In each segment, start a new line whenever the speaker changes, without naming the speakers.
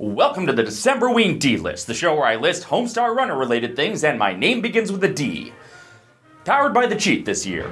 Welcome to the Decemberween D List, the show where I list Homestar Runner related things and my name begins with a D. Powered by the cheat this year.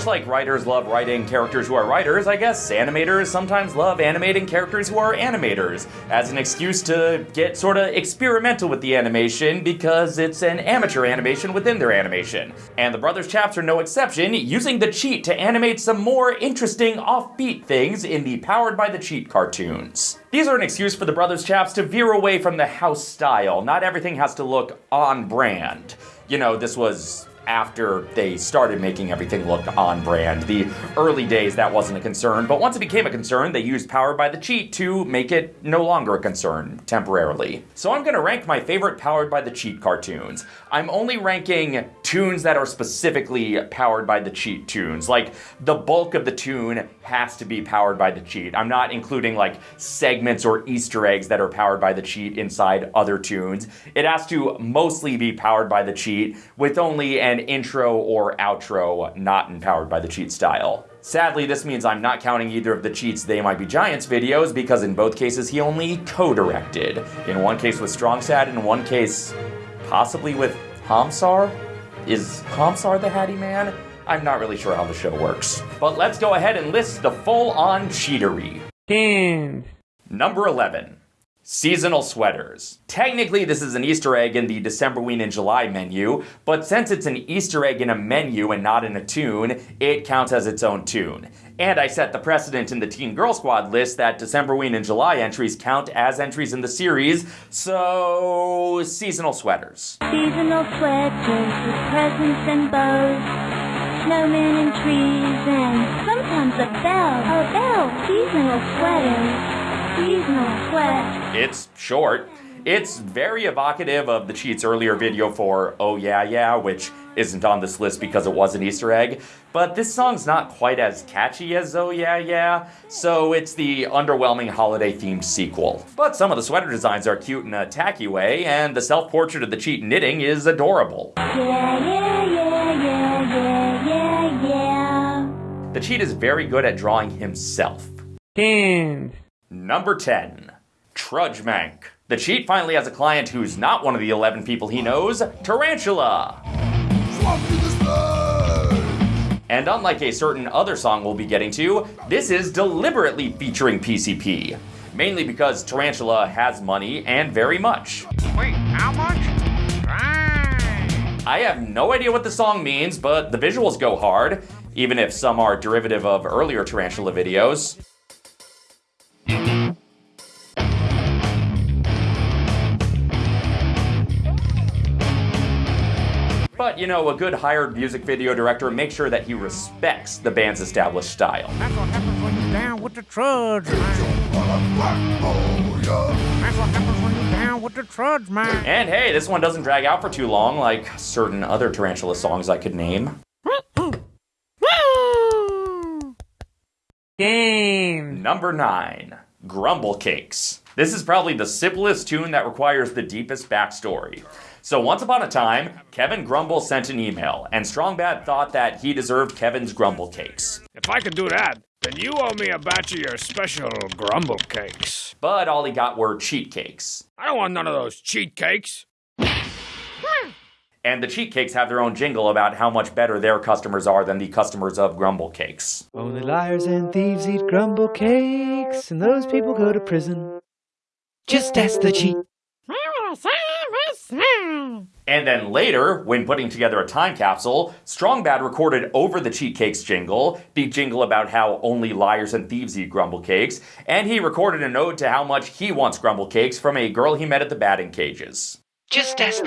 Much like writers love writing characters who are writers, I guess animators sometimes love animating characters who are animators as an excuse to get sort of experimental with the animation because it's an amateur animation within their animation. And the Brothers Chaps are no exception, using the cheat to animate some more interesting offbeat things in the Powered by the Cheat cartoons. These are an excuse for the Brothers Chaps to veer away from the house style. Not everything has to look on brand. You know, this was after they started making everything look on brand. The early days, that wasn't a concern, but once it became a concern, they used Powered by the Cheat to make it no longer a concern, temporarily. So I'm gonna rank my favorite Powered by the Cheat cartoons. I'm only ranking tunes that are specifically Powered by the Cheat tunes. Like, the bulk of the tune has to be Powered by the Cheat. I'm not including like segments or Easter eggs that are Powered by the Cheat inside other tunes. It has to mostly be Powered by the Cheat, with only an intro or outro not empowered by the cheat style. Sadly, this means I'm not counting either of the cheats They Might Be Giants videos because in both cases he only co-directed. In one case with StrongSad, in one case possibly with Homsar? Is Homsar the Hattie Man? I'm not really sure how the show works. But let's go ahead and list the full-on cheatery.
10.
Number 11. Seasonal sweaters. Technically, this is an Easter egg in the Decemberween and July menu, but since it's an Easter egg in a menu and not in a tune, it counts as its own tune. And I set the precedent in the Teen Girl Squad list that Decemberween and July entries count as entries in the series, so seasonal sweaters.
Seasonal sweaters with presents and bows, snowmen and trees, and sometimes a bell. A bell. Seasonal sweaters. Seasonal sweat.
It's short. It's very evocative of the Cheats earlier video for Oh Yeah Yeah, which isn't on this list because it was an Easter egg. But this song's not quite as catchy as Oh Yeah Yeah, so it's the underwhelming holiday themed sequel. But some of the sweater designs are cute in a tacky way, and the self portrait of the cheat knitting is adorable.
Yeah, yeah, yeah, yeah, yeah, yeah, yeah.
The cheat is very good at drawing himself.
10.
Number 10. Trudge Mank. The cheat finally has a client who's not one of the 11 people he knows, Taranchula. And unlike a certain other song we'll be getting to, this is deliberately featuring PCP. Mainly because Taranchula has money and very much.
Wait, how much?
I have no idea what the song means, but the visuals go hard, even if some are derivative of earlier Taranchula videos. But, you know, a good hired music video director makes sure that he respects the band's established style.
That's what happens when you're down with the trudge, man. That's what happens when you're down with the trudge, man.
And hey, this one doesn't drag out for too long like certain other Taranchula songs I could name.
Game.
Number 9. Grumble Cakes. This is probably the simplest tune that requires the deepest backstory. So once upon a time, Kevin Grumble sent an email, and Strongbad thought that he deserved Kevin's Grumble Cakes.
If I could do that, then you owe me a batch of your special grumble cakes.
But all he got were cheat cakes.
I don't want none of those cheat cakes.
And the cheat cakes have their own jingle about how much better their customers are than the customers of Grumble Cakes.
Only liars and thieves eat grumble cakes, and those people go to prison. Just ask the cheat.
And then later, when putting together a time capsule, Strongbad recorded over the cheat cakes jingle, the jingle about how only liars and thieves eat grumble cakes, and he recorded a note to how much he wants grumble cakes from a girl he met at the batting cages.
Just ask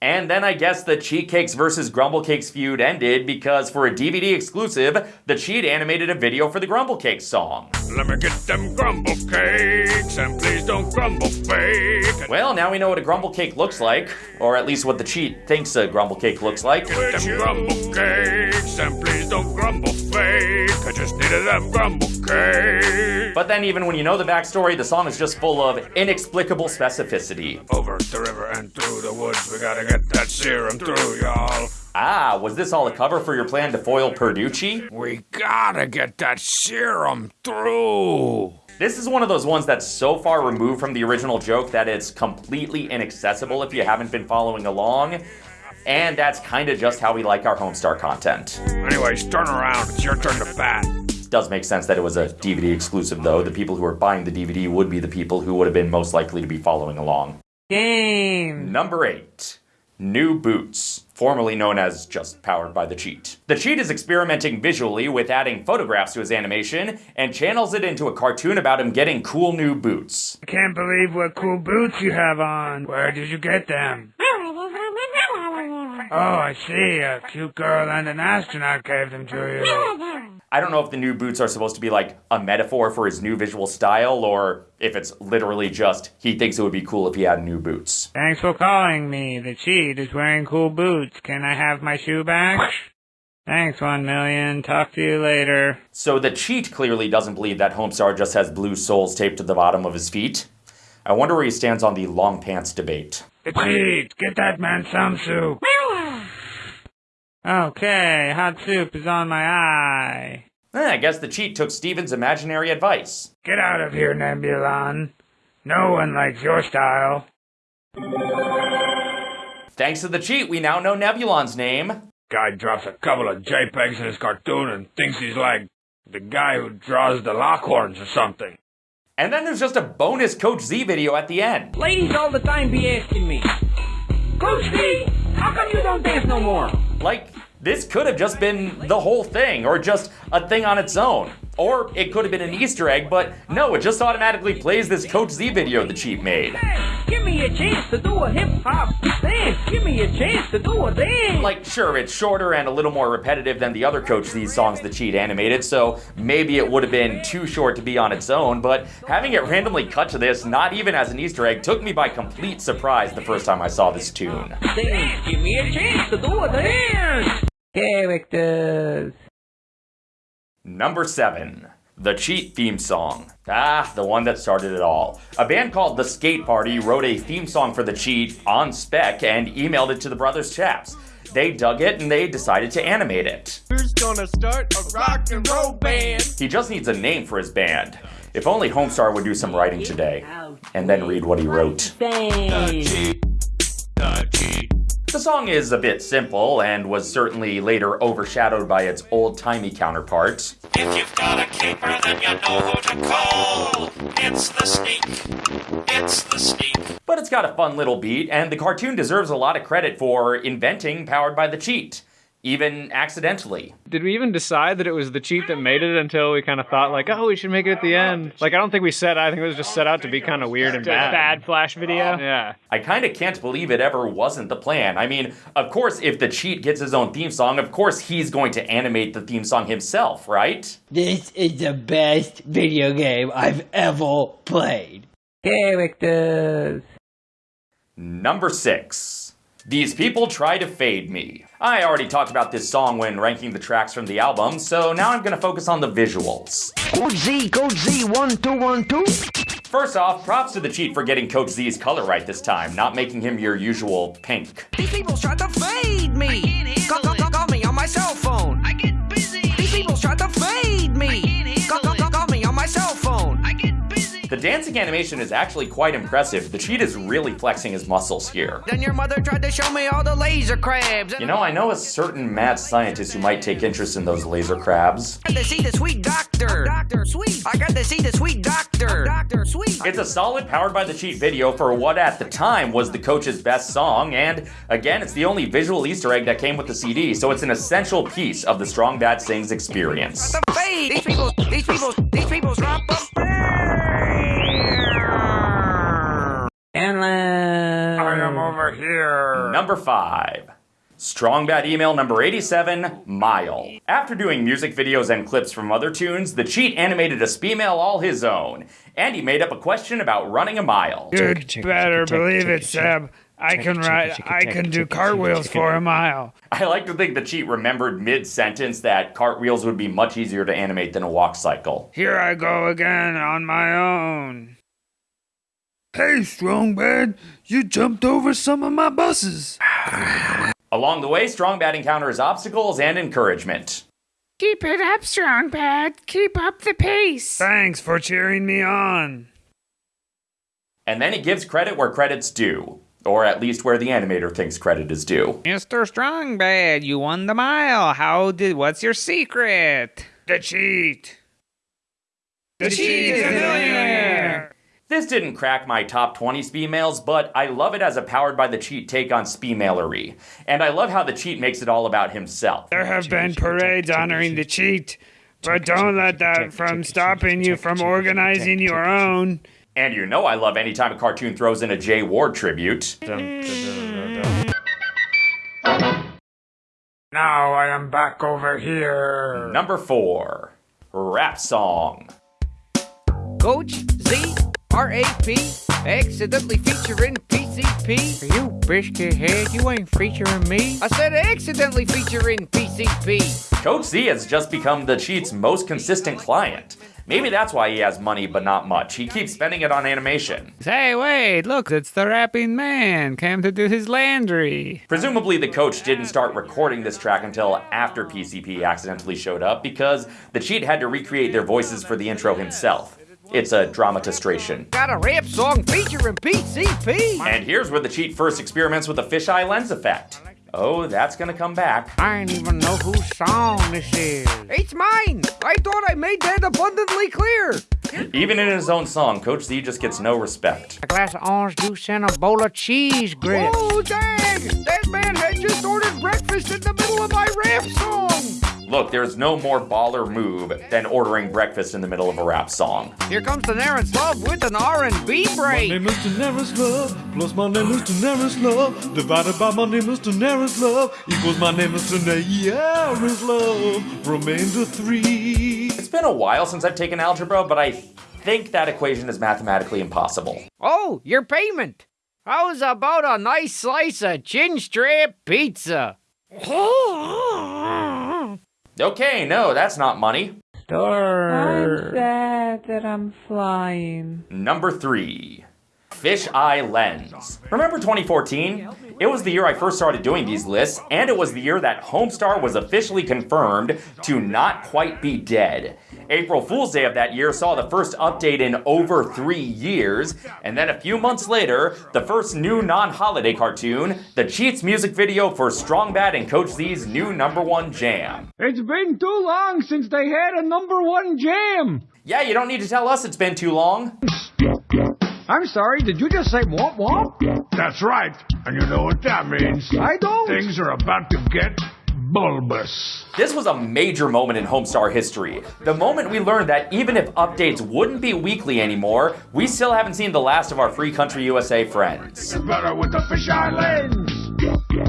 And then I guess the Cheat Cakes versus Grumble Cakes feud ended because for a DVD exclusive, the Cheat animated a video for the Grumble Cakes song.
Let me get them grumble cakes, and please don't grumble fake.
Well, now we know what a grumble cake looks like, or at least what the Cheat thinks a grumble cake looks like.
Get them grumble cakes, and please don't grumble fake. I just needed them grumble cake.
But then, even when you know the backstory, the song is just full of inexplicable specificity.
Over the river and through the woods, we gotta get that serum through, y'all.
Ah, was this all a cover for your plan to foil Perducci?
We gotta get that serum through.
This is one of those ones that's so far removed from the original joke that it's completely inaccessible if you haven't been following along. And that's kind of just how we like our Homestar content.
Anyways, turn around. It's your turn to bat.
Does make sense that it was a DVD exclusive, though. The people who are buying the DVD would be the people who would have been most likely to be following along.
Game.
Number 8 New Boots, formerly known as just Powered by the Cheat. The Cheat is experimenting visually with adding photographs to his animation and channels it into a cartoon about him getting cool new boots.
I can't believe what cool boots you have on. Where did you get them? Oh, I see. A cute girl and an astronaut gave them to you.
I don't know if the new boots are supposed to be like a metaphor for his new visual style or if it's literally just he thinks it would be cool if he had new boots.
Thanks for calling me. The cheat is wearing cool boots. Can I have my shoe back? Thanks, one million. Talk to you later.
So the cheat clearly doesn't believe that Homestar just has blue soles taped to the bottom of his feet. I wonder where he stands on the long pants debate.
The cheat! Get that man some soup! Okay, hot soup is on my eye.
Eh, I guess the cheat took Steven's imaginary advice.
Get out of here, Nebulon. No one likes your style.
Thanks to the cheat, we now know Nebulon's name.
Guy drops a couple of JPEGs in his cartoon and thinks he's like the guy who draws the Lockhorns or something.
And then there's just a bonus Coach Z video at the end.
Ladies all the time be asking me, Coach Z, how come you don't dance no more?
Like, this could have just been the whole thing, or just a thing on its own. Or it could have been an Easter egg, but no, it just automatically plays this Coach Z video the cheat made.
Give me a chance to do a hip hop dance. Give me a chance to do a dance.
Like, sure, it's shorter and a little more repetitive than the other Coach Z songs the cheat animated, so maybe it would have been too short to be on its own, but having it randomly cut to this, not even as an Easter egg, took me by complete surprise the first time I saw this tune.
dance. Give me a chance to do a dance.
Characters.
Number 7. The Cheat theme song. Ah, the one that started it all. A band called The Skate Party wrote a theme song for The Cheat on spec and emailed it to the Brothers Chaps. They dug it and they decided to animate it.
Who's gonna start a rock and roll band?
He just needs a name for his band. If only Homestar would do some writing today. And then read what he wrote.
The
song is a bit simple and was certainly later overshadowed by its old timey counterparts.
If you've got a caper, then you know who to call. It's the sneak. It's the sneak.
But it's got a fun little beat, and the cartoon deserves a lot of credit for inventing Powered by the Cheat, even accidentally.
Did we even decide that it was the cheat that made it until we kind of thought like, oh, we should make it at the end? Like, I don't think we said. I think it was just set out to be kind of weird and bad.
Bad flash video.
Yeah.
I kind of can't believe it ever wasn't the plan. I mean, of course, if the cheat gets his own theme song, of course he's going to animate the theme song himself, right?
This is the best video game I've ever played.
Characters.
Number six. These people try to fade me. I already talked about this song when ranking the tracks from the album, so now I'm gonna focus on the visuals.
Coach Z, Coach Z, one, two, one, two.
First off, props to the cheat for getting Coach Z's color right this time, not making him your usual pink.
These people tried to fade me.
The dancing animation is actually quite impressive. The cheat is really flexing his muscles here.
Then your mother tried to show me all the laser crabs.
You know, I know a certain mad scientist who might take interest in those laser crabs.
I got to see the sweet doctor. Doctor Sweet. I got to see the sweet doctor. Doctor Sweet.
It's a solid Powered by the Cheat video for what at the time was the coach's best song, and again, it's the only visual Easter egg that came with the CD, so it's an essential piece of the Strong Bad Sings experience.
The fade. These people. These people. These people drop a
Endless.
Number 5. Strong Bad email number 87, Mile. After doing music videos and clips from other tunes, the cheat animated a Sbemail all his own, and he made up a question about running a mile.
You'd better believe it, Seb. I can ride. I can do cartwheels for a mile.
I like to think the cheat remembered mid sentence that cartwheels would be much easier to animate than a walk cycle.
Here I go again on my own. Hey, strong bad, you jumped over some of my buses.
Along the way, Strong Bad encounters obstacles and encouragement.
Keep it up, strong bad. Keep up the pace. Thanks for cheering me on.
And then it gives credit where credit's due. Or at least where the animator thinks credit is due.
Mr. Strongbad, you won the mile. How did what's your secret?
The cheat.
The cheat is a millionaire.
This didn't crack my top 20 speed mails, but I love it as a powered by the cheat take on speed mailery. And I love how the cheat makes it all about himself.
There have been parades honoring the cheat, but don't let that from stopping you from organizing your own.
And you know I love any time a cartoon throws in a Jay Ward tribute.
Now I am back over here.
Number 4. Rap Song.
Coach Z R A P accidentally featuring PCP.
You biscuit head, you ain't featuring me.
I said accidentally featuring PCP.
Coach Z has just become the cheat's most consistent client. Maybe that's why he has money but not much. He keeps spending it on animation.
Hey, wait, look, it's the rapping man. Came to do his laundry.
Presumably, the coach didn't start recording this track until after PCP accidentally showed up because the cheat had to recreate their voices for the intro himself. It's a dramatistration.
Got a rap song featuring PCP.
And here's where the cheat first experiments with the fisheye lens effect. Oh, that's gonna come back.
I don't even know whose song this is.
It's mine. I thought I made that abundantly clear.
Even in his own song, Coach Z just gets no respect.
A glass of orange juice and a bowl of cheese grits.
Oh, dang! That man had just ordered breakfast in the middle of my rap song.
Look, there's no more baller move than ordering breakfast in the middle of a rap song.
Here comes Daenerys Love with an R&B break.
My name is Daenerys Love, plus my name is Daenerys Love, divided by my name is Daenerys Love, equals my name is Daenerys Love, remainder three.
It's been a while since I've taken algebra, but I think that equation is mathematically impossible.
Oh, your payment. How's about a nice slice of chin strap pizza?
Okay, no, that's not money. Star.
I'm sad that I'm flying.
Number three, Fish Eye Lens. Remember 2014? It was the year I first started doing these lists, and it was the year that Homestar was officially confirmed to not quite be dead. April Fool's Day of that year saw the first update in over three years, and then a few months later, the first new non holiday cartoon, the Cheats music video for Strong Bad and Coach Z's new number one jam.
It's been too long since they had a number one jam.
Yeah, you don't need to tell us it's been too long.
I'm sorry, did you just say womp womp?
That's right. And you know what that means.
I don't.
Things are about to get bulbous.
This was a major moment in Homestar history. The moment we learned that even if updates wouldn't be weekly anymore, we still haven't seen the last of our Free Country USA friends.
Better with the fisheye lens.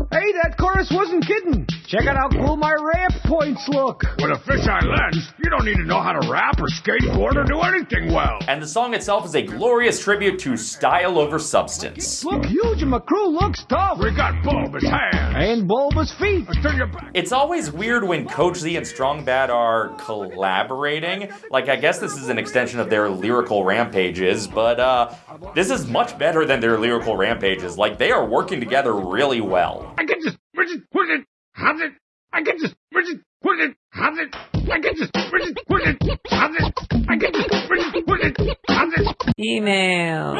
Hey, that chorus wasn't kidding. Check out how cool my ramp points look.
With a fisheye lens, you don't need to know how to rap or skateboard or do anything well.
And the song itself is a glorious tribute to style over substance.
Look huge and my crew looks tough.
We got bulbous hands.
And bulbous feet.
Turn your back.
It's always weird when Coach Z and Strong Bad are collaborating. Like, I guess this is an extension of their lyrical rampages, but uh, this is much better than their lyrical rampages. Like, they are working together really well.
I can just, Bridget, put it, have it. I can just, Bridget, put it, have it. I can just, Bridget, put it, have it. I can just, Bridget, put it, have it.
Email.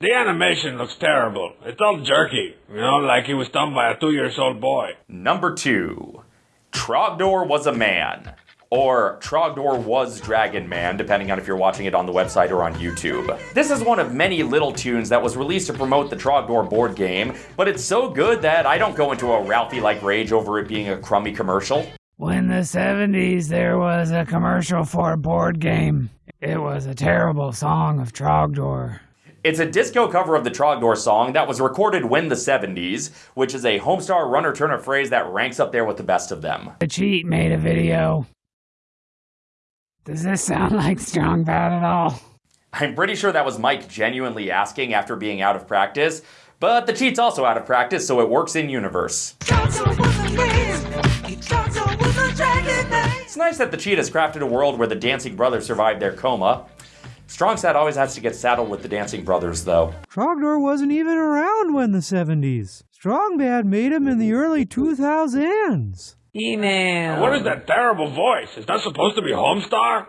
The animation looks terrible. It's all jerky, you know, like it was done by a two years old boy.
Number two, Trogdor was a man. Or Trogdor was Dragon Man, depending on if you're watching it on the website or on YouTube. This is one of many little tunes that was released to promote the Trogdor board game, but it's so good that I don't go into a Ralphie like rage over it being a crummy commercial.
When the 70s there was a commercial for a board game. It was a terrible song of Trogdor.
It's a disco cover of the Trogdor song that was recorded when the 70s, which is a Homestar runner Turner phrase that ranks up there with the best of them.
The cheat made a video. Does this sound like Strong Bad at all?
I'm pretty sure that was Mike genuinely asking after being out of practice, But the cheat's also out of practice, so it works in universe. It's nice that the cheat has crafted a world where the Dancing Brothers survived their coma. Strongstad always has to get saddled with the Dancing Brothers, though.
Trogdor wasn't even around when the 70s. Strongbad made him in the early 2000s.
Email.
What is that terrible voice? Is that supposed to be Homestar?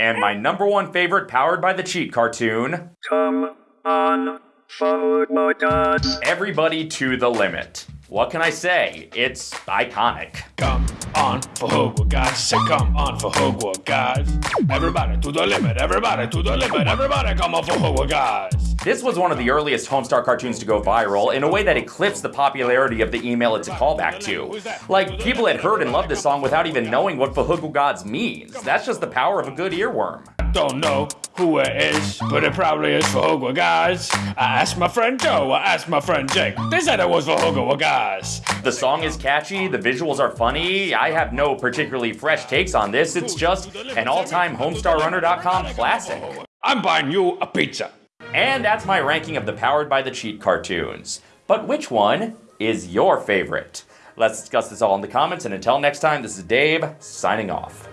And my number one favorite Powered by the Cheat cartoon
Come on, forward Fhqwhgads.
Everybody to the Limit. What can I say? It's iconic.
Come on Fhqwhgads. Say come on Fhqwhgads. Everybody to the limit. Everybody to the limit. Everybody come on Fhqwhgads.
This was one of the earliest Homestar cartoons to go viral in a way that eclipsed the popularity of the email it's a callback to. Like, people had heard and loved this song without even knowing what Fhqwhgads means. That's just the power of a good earworm.
Don't know who it is, but it probably is Fhqwhgads, guys. I asked my friend Joe. I asked my friend Jake. They said it was Fhqwhgads, guys.
The song is catchy, the visuals are funny. I have no particularly fresh takes on this. It's just an all-time HomestarRunner.com classic.
I'm buying you a pizza.
And that's my ranking of the Powered by the Cheat cartoons. But which one is your favorite? Let's discuss this all in the comments, and until next time, this is Dave, signing off.